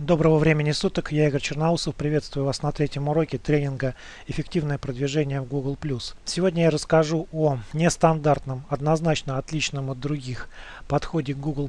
Доброго времени суток, я Игорь Черноусов, приветствую вас на третьем уроке тренинга «Эффективное продвижение в Google+.» Сегодня я расскажу о нестандартном, однозначно отличном от других подходе Google+,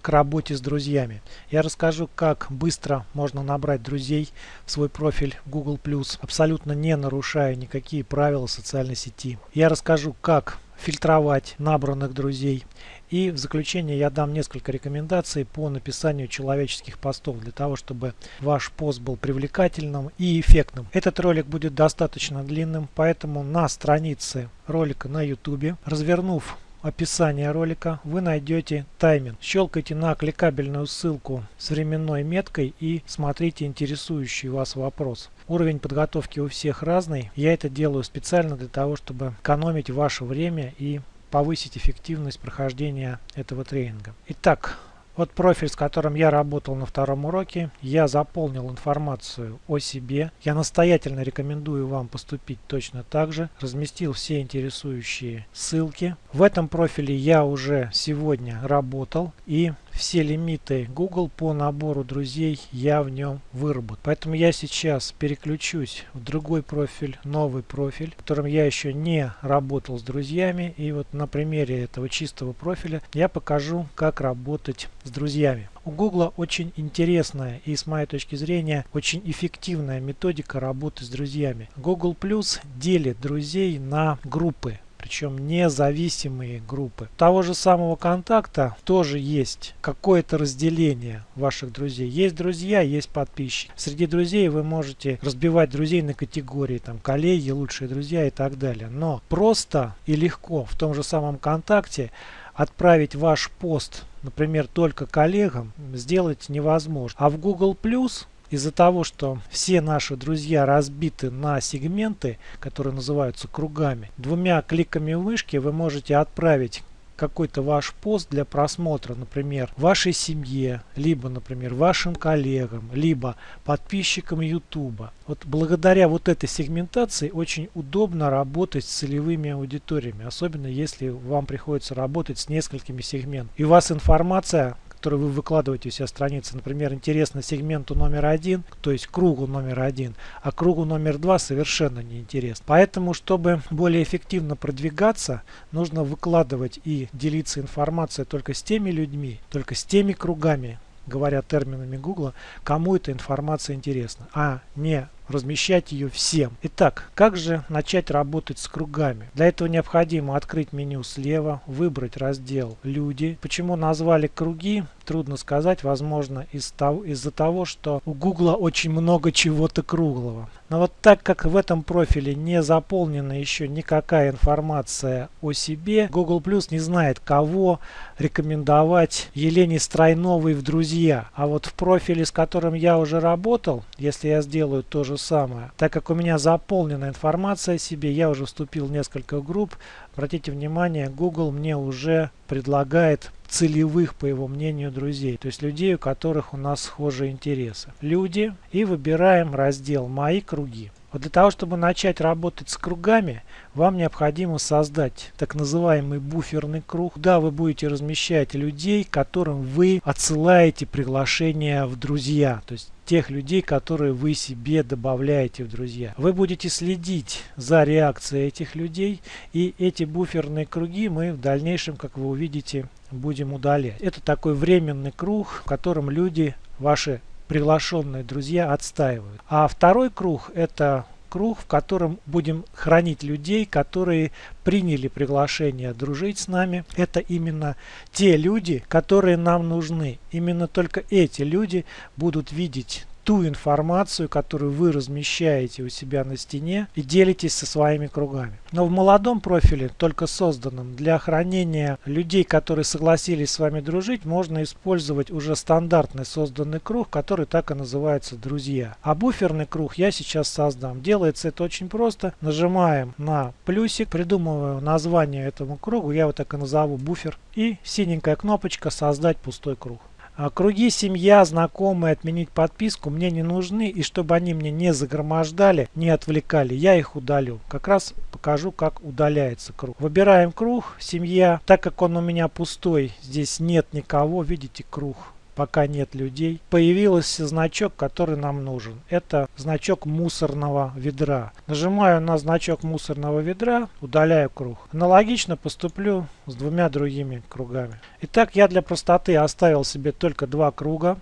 к работе с друзьями. Я расскажу, как быстро можно набрать друзей в свой профиль Google+, абсолютно не нарушая никакие правила социальной сети. Я расскажу, как фильтровать набранных друзей. И в заключение я дам несколько рекомендаций по написанию человеческих постов для того, чтобы ваш пост был привлекательным и эффектным. Этот ролик будет достаточно длинным, поэтому на странице ролика на YouTube, развернув описание ролика вы найдете тайминг. Щелкайте на кликабельную ссылку с временной меткой и смотрите интересующий вас вопрос. Уровень подготовки у всех разный. Я это делаю специально для того, чтобы экономить ваше время и повысить эффективность прохождения этого тренинга. Итак, вот профиль, с которым я работал на втором уроке, я заполнил информацию о себе. Я настоятельно рекомендую вам поступить точно так же. Разместил все интересующие ссылки. В этом профиле я уже сегодня работал и все лимиты Google по набору друзей я в нем выработал. Поэтому я сейчас переключусь в другой профиль, новый профиль, в котором я еще не работал с друзьями. И вот на примере этого чистого профиля я покажу, как работать с друзьями. У Google очень интересная и с моей точки зрения очень эффективная методика работы с друзьями. Google Plus делит друзей на группы причем независимые группы. Того же самого контакта тоже есть какое-то разделение ваших друзей. Есть друзья, есть подписчики. Среди друзей вы можете разбивать друзей на категории, там, коллеги, лучшие друзья и так далее. Но просто и легко в том же самом контакте отправить ваш пост, например, только коллегам, сделать невозможно. А в Google Plus из-за того, что все наши друзья разбиты на сегменты, которые называются кругами, двумя кликами мышки вы можете отправить какой-то ваш пост для просмотра, например, вашей семье, либо, например, вашим коллегам, либо подписчикам YouTube. Вот благодаря вот этой сегментации очень удобно работать с целевыми аудиториями, особенно если вам приходится работать с несколькими сегментами. И у вас информация который вы выкладываете у себя страницы, например, интересно сегменту номер один, то есть кругу номер один, а кругу номер два совершенно не интересно. Поэтому, чтобы более эффективно продвигаться, нужно выкладывать и делиться информацией только с теми людьми, только с теми кругами, говоря терминами Гугла, кому эта информация интересна, а не размещать ее всем. Итак, как же начать работать с кругами? Для этого необходимо открыть меню слева, выбрать раздел «Люди». Почему назвали круги? Трудно сказать, возможно из-за того, из того, что у Гугла очень много чего-то круглого. Но вот так как в этом профиле не заполнена еще никакая информация о себе, Google Plus не знает, кого рекомендовать Елене Стройновой в друзья. А вот в профиле, с которым я уже работал, если я сделаю то же самое. Так как у меня заполнена информация о себе, я уже вступил в несколько групп. Обратите внимание, Google мне уже предлагает целевых, по его мнению, друзей. То есть людей, у которых у нас схожие интересы. Люди. И выбираем раздел «Мои круги». Вот для того, чтобы начать работать с кругами, вам необходимо создать так называемый буферный круг, куда вы будете размещать людей, которым вы отсылаете приглашения в друзья. То есть тех людей, которые вы себе добавляете в друзья. Вы будете следить за реакцией этих людей и эти буферные круги мы в дальнейшем, как вы увидите, будем удалять. Это такой временный круг, в котором люди, ваши приглашенные друзья отстаивают. А второй круг это круг, в котором будем хранить людей, которые приняли приглашение дружить с нами. Это именно те люди, которые нам нужны. Именно только эти люди будут видеть ту информацию, которую вы размещаете у себя на стене и делитесь со своими кругами. Но в молодом профиле, только созданном для хранения людей, которые согласились с вами дружить, можно использовать уже стандартный созданный круг, который так и называется «Друзья». А буферный круг я сейчас создам. Делается это очень просто. Нажимаем на плюсик, придумываю название этому кругу, я его так и назову буфер. И синенькая кнопочка «Создать пустой круг». А круги, семья, знакомые, отменить подписку мне не нужны. И чтобы они мне не загромождали, не отвлекали, я их удалю. Как раз покажу, как удаляется круг. Выбираем круг, семья. Так как он у меня пустой, здесь нет никого, видите, круг пока нет людей, появился значок, который нам нужен. Это значок мусорного ведра. Нажимаю на значок мусорного ведра, удаляю круг. Аналогично поступлю с двумя другими кругами. Итак, я для простоты оставил себе только два круга.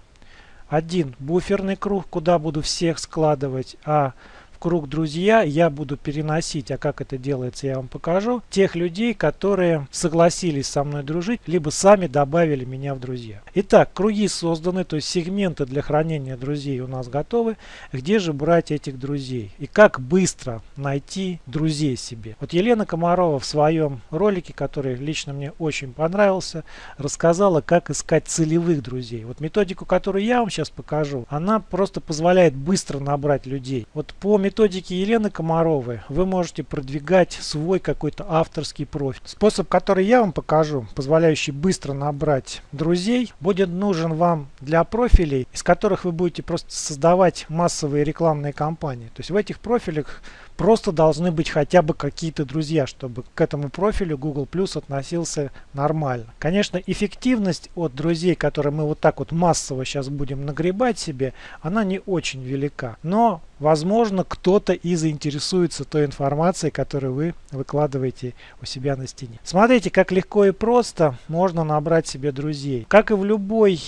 Один буферный круг, куда буду всех складывать, а в круг друзья я буду переносить, а как это делается я вам покажу, тех людей, которые согласились со мной дружить, либо сами добавили меня в друзья. Итак, круги созданы, то есть сегменты для хранения друзей у нас готовы. Где же брать этих друзей? И как быстро найти друзей себе? Вот Елена Комарова в своем ролике, который лично мне очень понравился, рассказала, как искать целевых друзей. Вот методику, которую я вам сейчас покажу, она просто позволяет быстро набрать людей. Вот по методике Елены Комаровой вы можете продвигать свой какой-то авторский профиль. Способ, который я вам покажу, позволяющий быстро набрать друзей, будет нужен вам для профилей, из которых вы будете просто создавать массовые рекламные кампании. То есть в этих профилях Просто должны быть хотя бы какие-то друзья, чтобы к этому профилю Google Plus относился нормально. Конечно, эффективность от друзей, которые мы вот так вот массово сейчас будем нагребать себе, она не очень велика. Но Возможно, кто-то и заинтересуется той информацией, которую вы выкладываете у себя на стене. Смотрите, как легко и просто можно набрать себе друзей. Как и в любой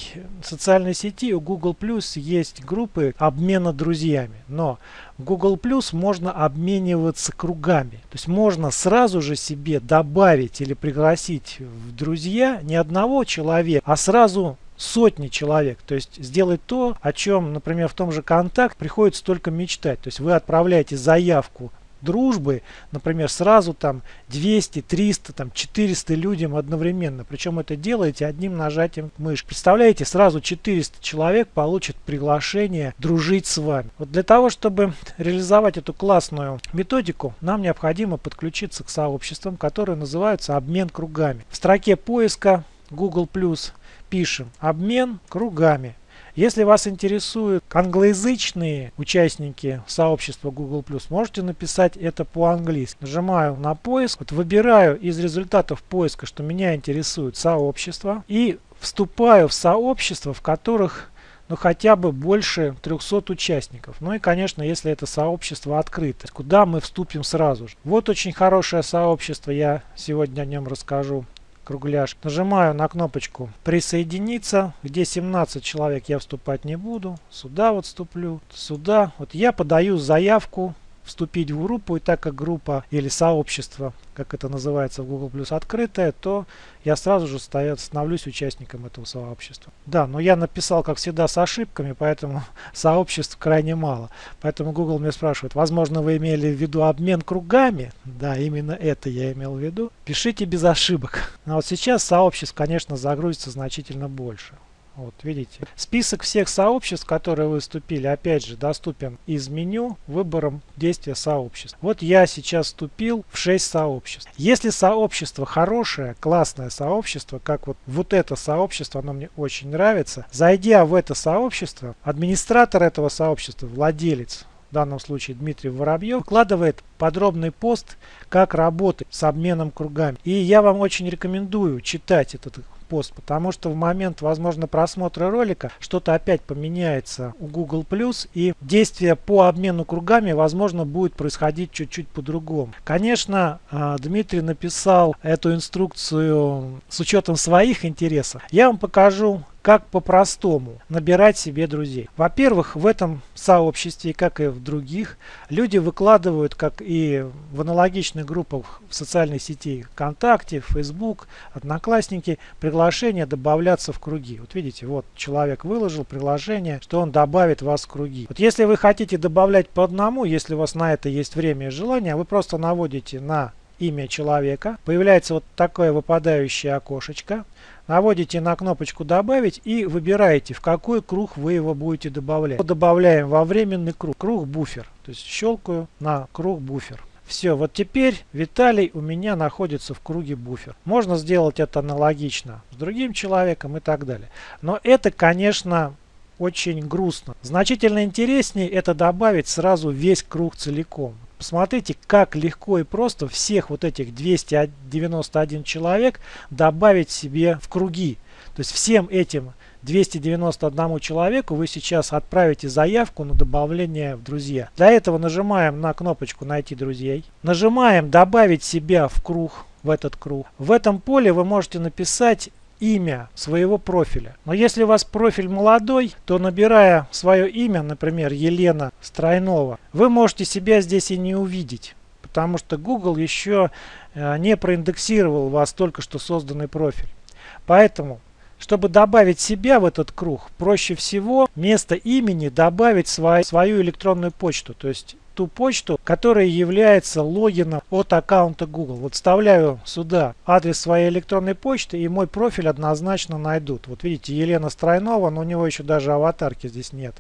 социальной сети, у Google Plus есть группы обмена друзьями. Но Google Plus можно обмениваться кругами. То есть можно сразу же себе добавить или пригласить в друзья не одного человека, а сразу сотни человек. То есть сделать то, о чем, например, в том же контакт приходится только мечтать. То есть вы отправляете заявку дружбы, например, сразу там 200, 300, там 400 людям одновременно. Причем это делаете одним нажатием мышки. Представляете, сразу 400 человек получат приглашение дружить с вами. Вот для того, чтобы реализовать эту классную методику, нам необходимо подключиться к сообществам, которые называются обмен кругами. В строке поиска Google+, пишем обмен кругами. Если вас интересуют англоязычные участники сообщества Google+, можете написать это по-английски. Нажимаю на поиск, вот выбираю из результатов поиска, что меня интересует сообщество и вступаю в сообщества, в которых ну хотя бы больше 300 участников. Ну и конечно, если это сообщество открыто, куда мы вступим сразу же. Вот очень хорошее сообщество, я сегодня о нем расскажу кругляш. Нажимаю на кнопочку присоединиться, где 17 человек я вступать не буду. Сюда вот вступлю, сюда. Вот я подаю заявку вступить в группу, и так как группа или сообщество, как это называется в Google Plus, открытое, то я сразу же становлюсь участником этого сообщества. Да, но я написал, как всегда, с ошибками, поэтому сообществ крайне мало. Поэтому Google мне спрашивает, возможно, вы имели в виду обмен кругами? Да, именно это я имел в виду. Пишите без ошибок. А вот сейчас сообществ, конечно, загрузится значительно больше. Вот видите. Список всех сообществ, которые выступили, опять же, доступен из меню выбором действия сообществ. Вот я сейчас вступил в 6 сообществ. Если сообщество хорошее, классное сообщество, как вот, вот это сообщество, оно мне очень нравится, зайдя в это сообщество, администратор этого сообщества, владелец, в данном случае Дмитрий Воробьев, выкладывает подробный пост, как работать с обменом кругами. И я вам очень рекомендую читать этот пост, потому что в момент, возможно, просмотра ролика что-то опять поменяется у Google+, и действие по обмену кругами, возможно, будет происходить чуть-чуть по-другому. Конечно, а, Дмитрий написал эту инструкцию с учетом своих интересов. Я вам покажу как по-простому набирать себе друзей. Во-первых, в этом сообществе, как и в других, люди выкладывают, как и в аналогичных группах в социальной сети ВКонтакте, Facebook, Одноклассники, приглашение добавляться в круги. Вот видите, вот человек выложил приглашение, что он добавит вас в круги. Вот если вы хотите добавлять по одному, если у вас на это есть время и желание, вы просто наводите на имя человека, появляется вот такое выпадающее окошечко, наводите на кнопочку «Добавить» и выбираете, в какой круг вы его будете добавлять. Добавляем во временный круг, круг буфер, то есть щелкаю на круг буфер. Все, вот теперь Виталий у меня находится в круге буфер. Можно сделать это аналогично с другим человеком и так далее. Но это, конечно, очень грустно. Значительно интереснее это добавить сразу весь круг целиком. Посмотрите, как легко и просто всех вот этих 291 человек добавить себе в круги. То есть всем этим 291 человеку вы сейчас отправите заявку на добавление в друзья. Для этого нажимаем на кнопочку «Найти друзей». Нажимаем «Добавить себя в круг» в этот круг. В этом поле вы можете написать имя своего профиля. Но если у вас профиль молодой, то набирая свое имя, например, Елена Стройнова, вы можете себя здесь и не увидеть. Потому что Google еще э, не проиндексировал вас только что созданный профиль. Поэтому, чтобы добавить себя в этот круг, проще всего вместо имени добавить свою, свою электронную почту. То есть ту почту, которая является логином от аккаунта Google. Вот вставляю сюда адрес своей электронной почты и мой профиль однозначно найдут. Вот видите, Елена Стройнова, но у него еще даже аватарки здесь нет.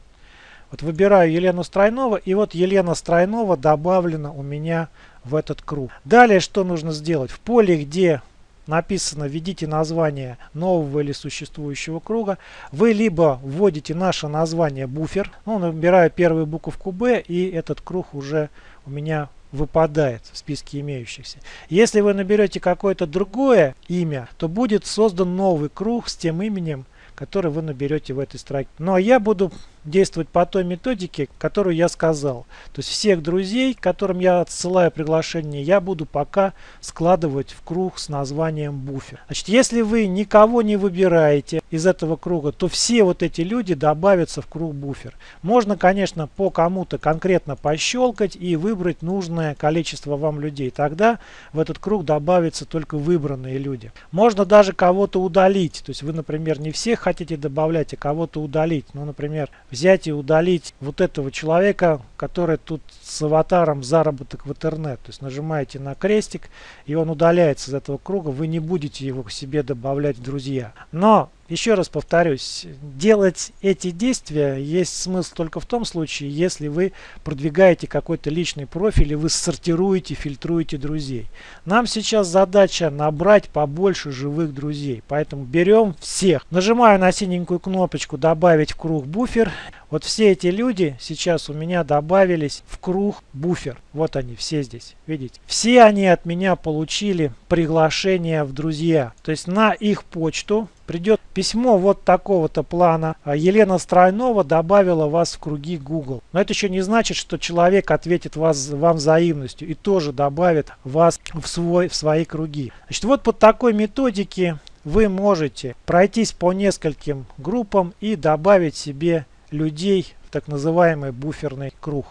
Вот выбираю Елену Стройнова и вот Елена Стройнова добавлена у меня в этот круг. Далее что нужно сделать? В поле, где написано «Введите название нового или существующего круга», вы либо вводите наше название буфер, ну, набираю первую буковку «Б», и этот круг уже у меня выпадает в списке имеющихся. Если вы наберете какое-то другое имя, то будет создан новый круг с тем именем, который вы наберете в этой строке. Ну а я буду действовать по той методике, которую я сказал. То есть всех друзей, которым я отсылаю приглашение, я буду пока складывать в круг с названием буфер. Значит, если вы никого не выбираете из этого круга, то все вот эти люди добавятся в круг буфер. Можно, конечно, по кому-то конкретно пощелкать и выбрать нужное количество вам людей. Тогда в этот круг добавятся только выбранные люди. Можно даже кого-то удалить. То есть вы, например, не всех хотите добавлять, а кого-то удалить. Ну, например, взять и удалить вот этого человека, который тут с аватаром заработок в интернет. То есть нажимаете на крестик, и он удаляется из этого круга. Вы не будете его к себе добавлять в друзья. Но еще раз повторюсь, делать эти действия есть смысл только в том случае, если вы продвигаете какой-то личный профиль и вы сортируете, фильтруете друзей. Нам сейчас задача набрать побольше живых друзей, поэтому берем всех. Нажимаю на синенькую кнопочку «Добавить в круг буфер». Вот все эти люди сейчас у меня добавились в круг буфер. Вот они все здесь, видите. Все они от меня получили приглашение в друзья. То есть на их почту придет письмо вот такого-то плана. А Елена Стройнова добавила вас в круги Google. Но это еще не значит, что человек ответит вас, вам взаимностью и тоже добавит вас в, свой, в свои круги. Значит, вот по такой методике вы можете пройтись по нескольким группам и добавить себе людей в так называемый буферный круг.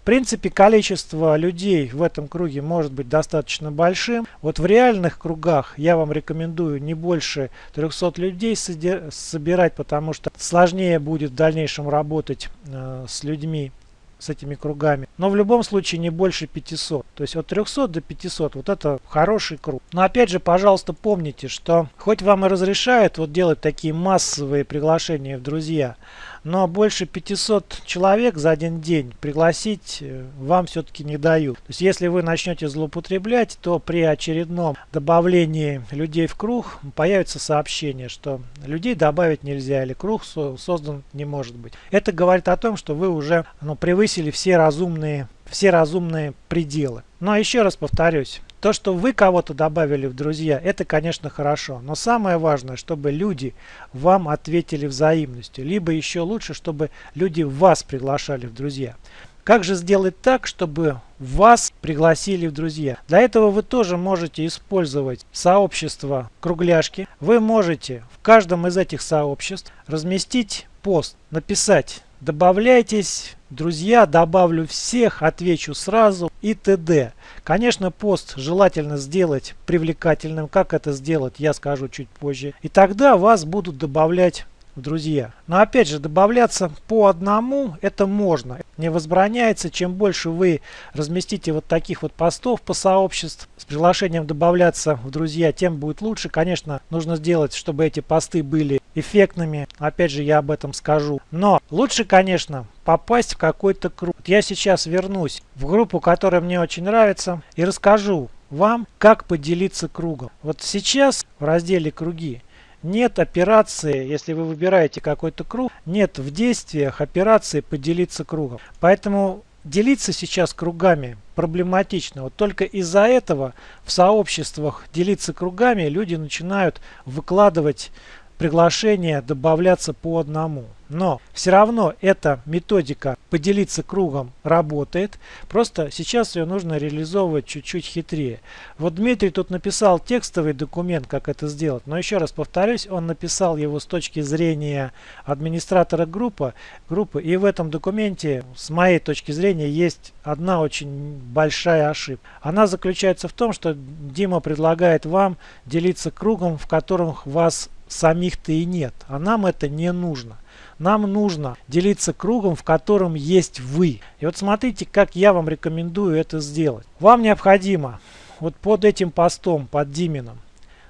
В принципе, количество людей в этом круге может быть достаточно большим. Вот в реальных кругах я вам рекомендую не больше 300 людей собирать, потому что сложнее будет в дальнейшем работать э, с людьми с этими кругами. Но в любом случае не больше 500. То есть от 300 до 500. Вот это хороший круг. Но опять же, пожалуйста, помните, что хоть вам и разрешают вот делать такие массовые приглашения в друзья, но больше 500 человек за один день пригласить э, вам все-таки не дают. То есть если вы начнете злоупотреблять, то при очередном добавлении людей в круг появится сообщение, что людей добавить нельзя или круг создан не может быть. Это говорит о том, что вы уже ну, превысили все разумные, все разумные пределы. Но еще раз повторюсь, то, что вы кого-то добавили в друзья, это, конечно, хорошо. Но самое важное, чтобы люди вам ответили взаимностью. Либо еще лучше, чтобы люди вас приглашали в друзья. Как же сделать так, чтобы вас пригласили в друзья? Для этого вы тоже можете использовать сообщество кругляшки. Вы можете в каждом из этих сообществ разместить пост, написать Добавляйтесь, друзья, добавлю всех, отвечу сразу и т.д. Конечно, пост желательно сделать привлекательным. Как это сделать, я скажу чуть позже. И тогда вас будут добавлять друзья. Но опять же, добавляться по одному это можно. Не возбраняется. Чем больше вы разместите вот таких вот постов по сообществу с приглашением добавляться в друзья, тем будет лучше. Конечно, нужно сделать, чтобы эти посты были эффектными. Опять же, я об этом скажу. Но лучше, конечно, попасть в какой-то круг. Я сейчас вернусь в группу, которая мне очень нравится, и расскажу вам, как поделиться кругом. Вот сейчас в разделе «Круги» нет операции, если вы выбираете какой-то круг, нет в действиях операции «Поделиться кругом». Поэтому делиться сейчас кругами проблематично. Вот только из-за этого в сообществах делиться кругами люди начинают выкладывать приглашения добавляться по одному. Но все равно эта методика поделиться кругом работает. Просто сейчас ее нужно реализовывать чуть-чуть хитрее. Вот Дмитрий тут написал текстовый документ, как это сделать. Но еще раз повторюсь, он написал его с точки зрения администратора группы. группы и в этом документе, с моей точки зрения, есть одна очень большая ошибка. Она заключается в том, что Дима предлагает вам делиться кругом, в котором вас самих-то и нет. А нам это не нужно. Нам нужно делиться кругом, в котором есть вы. И вот смотрите, как я вам рекомендую это сделать. Вам необходимо вот под этим постом, под Димином,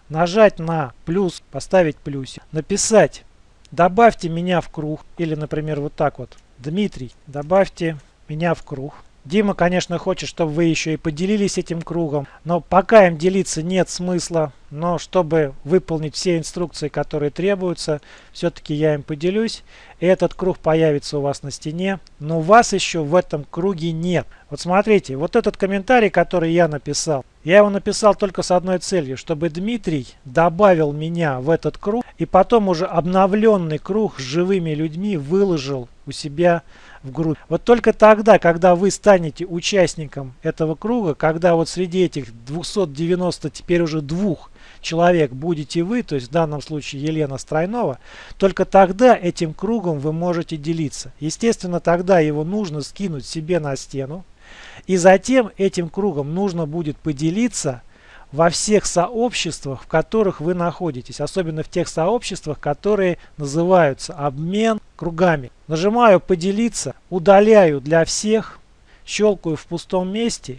нажать на плюс, поставить плюсик, написать «Добавьте меня в круг» или, например, вот так вот «Дмитрий, добавьте меня в круг». Дима, конечно, хочет, чтобы вы еще и поделились этим кругом, но пока им делиться нет смысла. Но чтобы выполнить все инструкции, которые требуются, все-таки я им поделюсь. И этот круг появится у вас на стене, но вас еще в этом круге нет. Вот смотрите, вот этот комментарий, который я написал, я его написал только с одной целью, чтобы Дмитрий добавил меня в этот круг и потом уже обновленный круг с живыми людьми выложил у себя в группе. Вот только тогда, когда вы станете участником этого круга, когда вот среди этих 290 теперь уже двух человек будете вы, то есть в данном случае Елена Стройнова, только тогда этим кругом вы можете делиться. Естественно, тогда его нужно скинуть себе на стену, и затем этим кругом нужно будет поделиться во всех сообществах, в которых вы находитесь, особенно в тех сообществах, которые называются обмен кругами. Нажимаю «Поделиться», удаляю для всех, щелкаю в пустом месте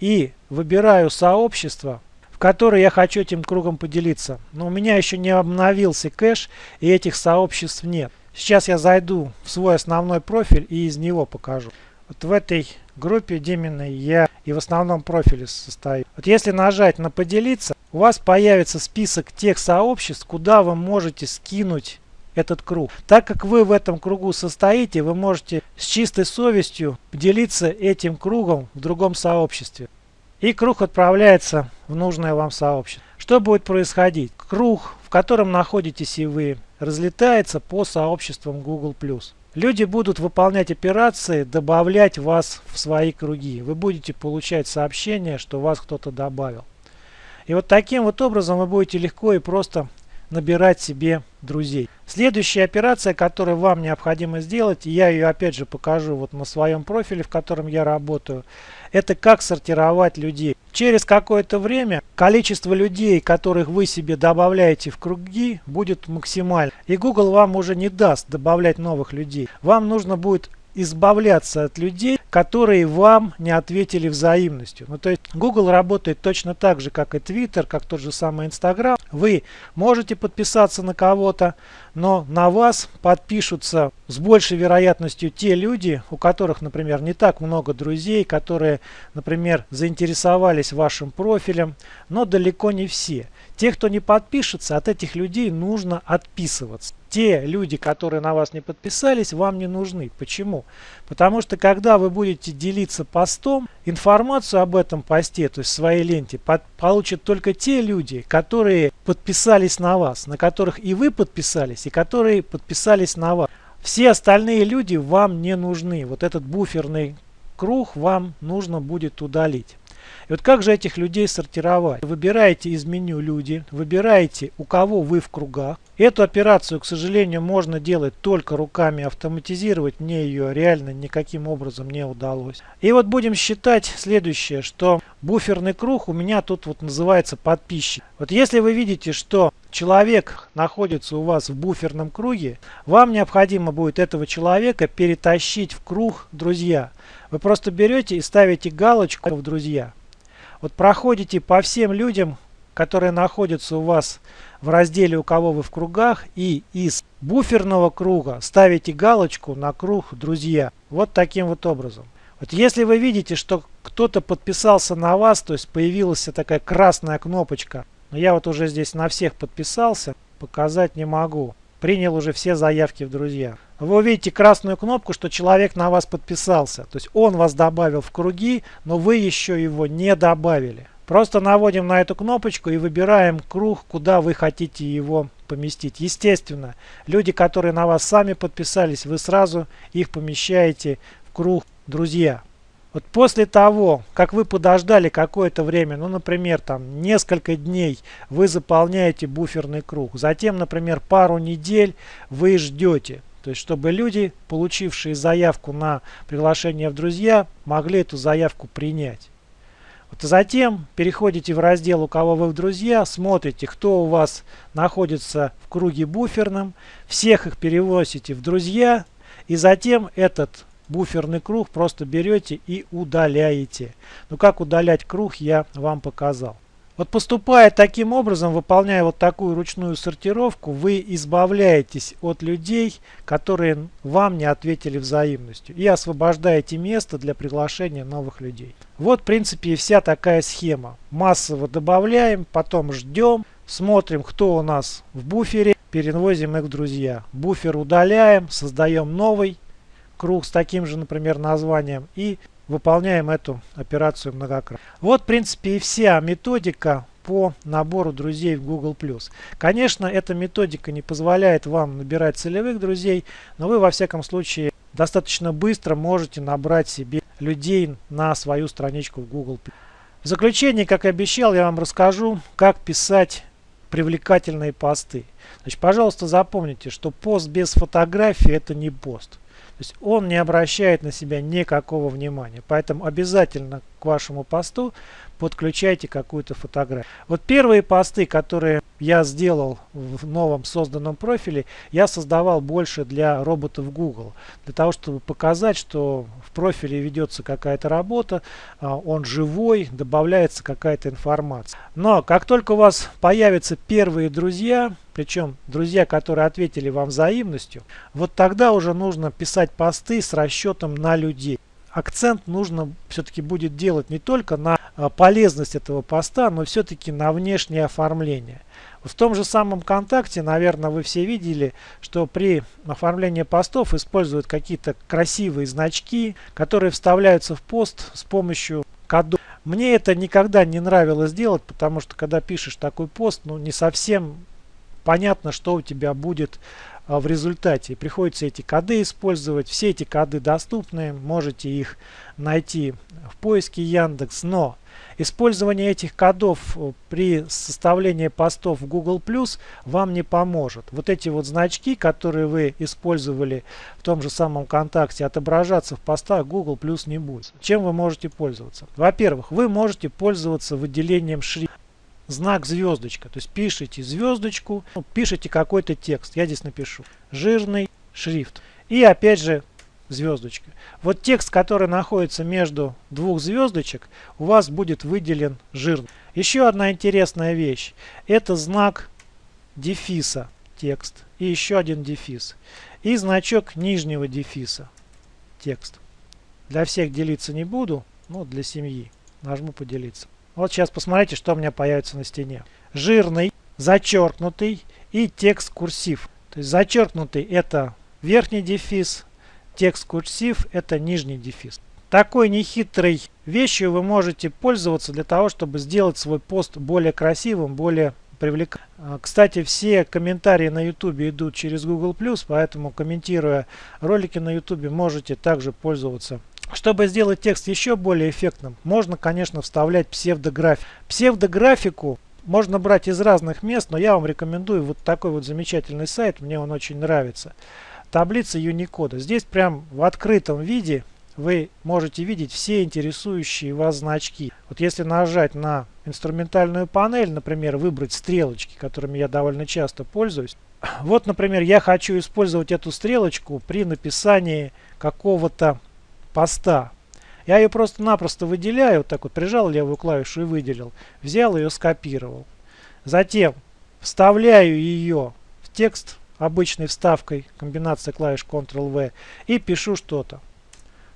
и выбираю сообщество, в которое я хочу этим кругом поделиться. Но у меня еще не обновился кэш и этих сообществ нет. Сейчас я зайду в свой основной профиль и из него покажу. Вот в этой группе Диминой я и в основном профиле состою. Вот если нажать на поделиться, у вас появится список тех сообществ, куда вы можете скинуть этот круг. Так как вы в этом кругу состоите, вы можете с чистой совестью поделиться этим кругом в другом сообществе. И круг отправляется в нужное вам сообщество. Что будет происходить? Круг, в котором находитесь и вы, разлетается по сообществам Google+. Люди будут выполнять операции, добавлять вас в свои круги. Вы будете получать сообщение, что вас кто-то добавил. И вот таким вот образом вы будете легко и просто набирать себе друзей. Следующая операция, которую вам необходимо сделать, я ее опять же покажу вот на своем профиле, в котором я работаю, это как сортировать людей. Через какое-то время количество людей, которых вы себе добавляете в круги, будет максимально. И Google вам уже не даст добавлять новых людей. Вам нужно будет избавляться от людей, которые вам не ответили взаимностью. Ну, то есть Google работает точно так же, как и Twitter, как тот же самый Instagram. Вы можете подписаться на кого-то, но на вас подпишутся с большей вероятностью те люди, у которых, например, не так много друзей, которые, например, заинтересовались вашим профилем, но далеко не все. Те, кто не подпишется, от этих людей нужно отписываться. Те люди, которые на вас не подписались, вам не нужны. Почему? Потому что когда вы будете делиться постом, информацию об этом посте, то есть в своей ленте, под, получат только те люди, которые подписались на вас, на которых и вы подписались, и которые подписались на вас. Все остальные люди вам не нужны. Вот этот буферный круг вам нужно будет удалить. И вот как же этих людей сортировать? Выбираете из меню люди, выбираете у кого вы в кругах. Эту операцию, к сожалению, можно делать только руками, автоматизировать мне ее реально никаким образом не удалось. И вот будем считать следующее, что буферный круг у меня тут вот называется подписчик. Вот если вы видите, что человек находится у вас в буферном круге, вам необходимо будет этого человека перетащить в круг друзья. Вы просто берете и ставите галочку в друзья. Вот проходите по всем людям, которые находятся у вас в разделе «У кого вы в кругах» и из буферного круга ставите галочку на круг «Друзья». Вот таким вот образом. Вот если вы видите, что кто-то подписался на вас, то есть появилась такая красная кнопочка, но я вот уже здесь на всех подписался, показать не могу. Принял уже все заявки в друзья. Вы увидите красную кнопку, что человек на вас подписался. То есть он вас добавил в круги, но вы еще его не добавили. Просто наводим на эту кнопочку и выбираем круг, куда вы хотите его поместить. Естественно, люди, которые на вас сами подписались, вы сразу их помещаете в круг друзья. Вот после того, как вы подождали какое-то время, ну, например, там несколько дней, вы заполняете буферный круг. Затем, например, пару недель вы ждете. То есть, чтобы люди, получившие заявку на приглашение в друзья, могли эту заявку принять. Вот затем переходите в раздел «У кого вы в друзья», смотрите, кто у вас находится в круге буферном, всех их перевозите в друзья, и затем этот буферный круг просто берете и удаляете. Ну как удалять круг я вам показал. Вот поступая таким образом, выполняя вот такую ручную сортировку, вы избавляетесь от людей, которые вам не ответили взаимностью и освобождаете место для приглашения новых людей. Вот в принципе и вся такая схема. Массово добавляем, потом ждем, смотрим кто у нас в буфере, перевозим их в друзья. Буфер удаляем, создаем новый круг с таким же, например, названием и выполняем эту операцию многократно. Вот, в принципе, и вся методика по набору друзей в Google+. Конечно, эта методика не позволяет вам набирать целевых друзей, но вы, во всяком случае, достаточно быстро можете набрать себе людей на свою страничку в Google+. В заключение, как и обещал, я вам расскажу, как писать привлекательные посты. Значит, пожалуйста, запомните, что пост без фотографии это не пост. То есть он не обращает на себя никакого внимания. Поэтому обязательно к вашему посту подключайте какую-то фотографию. Вот первые посты, которые я сделал в новом созданном профиле, я создавал больше для роботов Google. Для того, чтобы показать, что в профиле ведется какая-то работа, а, он живой, добавляется какая-то информация. Но как только у вас появятся первые друзья, причем друзья, которые ответили вам взаимностью, вот тогда уже нужно писать посты с расчетом на людей акцент нужно все-таки будет делать не только на а, полезность этого поста, но все-таки на внешнее оформление. В том же самом КонтакТе, наверное, вы все видели, что при оформлении постов используют какие-то красивые значки, которые вставляются в пост с помощью кодов. Мне это никогда не нравилось делать, потому что когда пишешь такой пост, ну не совсем понятно, что у тебя будет в результате. Приходится эти коды использовать. Все эти коды доступны. Можете их найти в поиске Яндекс. Но использование этих кодов э, при составлении постов в Google Plus вам не поможет. Вот эти вот значки, которые вы использовали в том же самом контакте, отображаться в постах Google Plus не будет. Чем вы можете пользоваться? Во-первых, вы можете пользоваться выделением шрифта знак звездочка. То есть пишите звездочку, ну, пишите какой-то текст. Я здесь напишу жирный шрифт. И опять же звездочка. Вот текст, который находится между двух звездочек, у вас будет выделен жирно. Еще одна интересная вещь. Это знак дефиса текст и еще один дефис. И значок нижнего дефиса текст. Для всех делиться не буду, но для семьи. Нажму поделиться. Вот сейчас посмотрите, что у меня появится на стене. Жирный, зачеркнутый и текст курсив. То есть зачеркнутый это верхний дефис, текст курсив это нижний дефис. Такой нехитрой вещью вы можете пользоваться для того, чтобы сделать свой пост более красивым, более привлекательным. А, кстати, все комментарии на YouTube идут через Google+, поэтому комментируя ролики на YouTube можете также пользоваться чтобы сделать текст еще более эффектным, можно, конечно, вставлять псевдографику. Псевдографику можно брать из разных мест, но я вам рекомендую вот такой вот замечательный сайт, мне он очень нравится. Таблица Unicode. Здесь прям в открытом виде вы можете видеть все интересующие вас значки. Вот если нажать на инструментальную панель, например, выбрать стрелочки, которыми я довольно часто пользуюсь. Вот, например, я хочу использовать эту стрелочку при написании какого-то поста. Я ее просто-напросто выделяю, вот так вот прижал левую клавишу и выделил. Взял ее, скопировал. Затем вставляю ее в текст обычной вставкой, комбинация клавиш Ctrl-V и пишу что-то.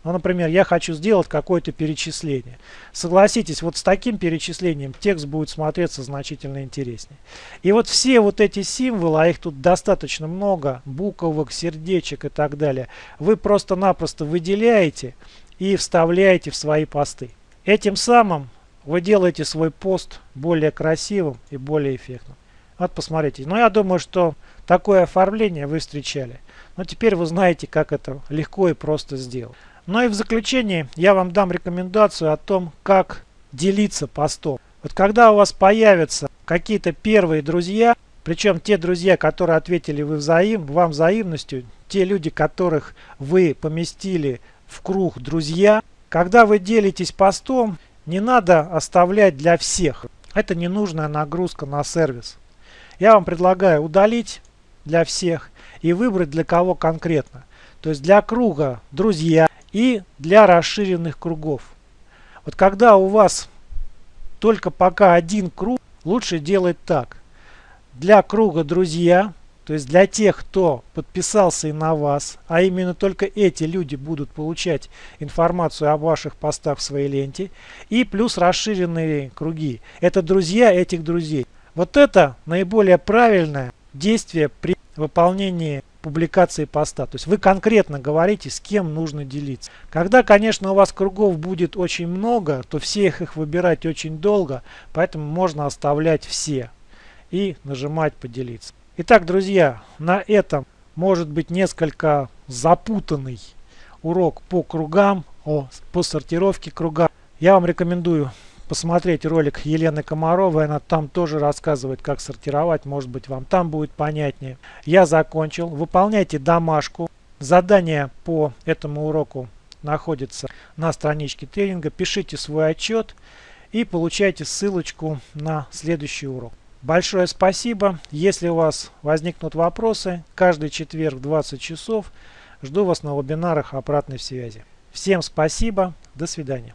Ну, например, я хочу сделать какое-то перечисление. Согласитесь, вот с таким перечислением текст будет смотреться значительно интереснее. И вот все вот эти символы, а их тут достаточно много, буквок, сердечек и так далее, вы просто-напросто выделяете и вставляете в свои посты. Этим самым вы делаете свой пост более красивым и более эффектным. Вот посмотрите. Но я думаю, что такое оформление вы встречали. Но теперь вы знаете, как это легко и просто сделать. Ну и в заключение я вам дам рекомендацию о том, как делиться постом. Вот когда у вас появятся какие-то первые друзья, причем те друзья, которые ответили вы взаим, вам взаимностью, те люди, которых вы поместили в круг друзья, когда вы делитесь постом, не надо оставлять для всех. Это ненужная нагрузка на сервис. Я вам предлагаю удалить для всех и выбрать для кого конкретно. То есть для круга друзья и для расширенных кругов. Вот когда у вас только пока один круг, лучше делать так. Для круга друзья, то есть для тех, кто подписался и на вас, а именно только эти люди будут получать информацию о ваших постах в своей ленте. И плюс расширенные круги. Это друзья этих друзей. Вот это наиболее правильное действие при выполнении публикации поста. То есть вы конкретно говорите, с кем нужно делиться. Когда, конечно, у вас кругов будет очень много, то всех их выбирать очень долго, поэтому можно оставлять все и нажимать поделиться. Итак, друзья, на этом может быть несколько запутанный урок по кругам, о, по сортировке круга. Я вам рекомендую посмотреть ролик Елены Комаровой, она там тоже рассказывает, как сортировать, может быть вам там будет понятнее. Я закончил, выполняйте домашку. Задание по этому уроку находится на страничке тренинга. Пишите свой отчет и получайте ссылочку на следующий урок. Большое спасибо. Если у вас возникнут вопросы, каждый четверг в 20 часов жду вас на вебинарах обратной связи. Всем спасибо. До свидания.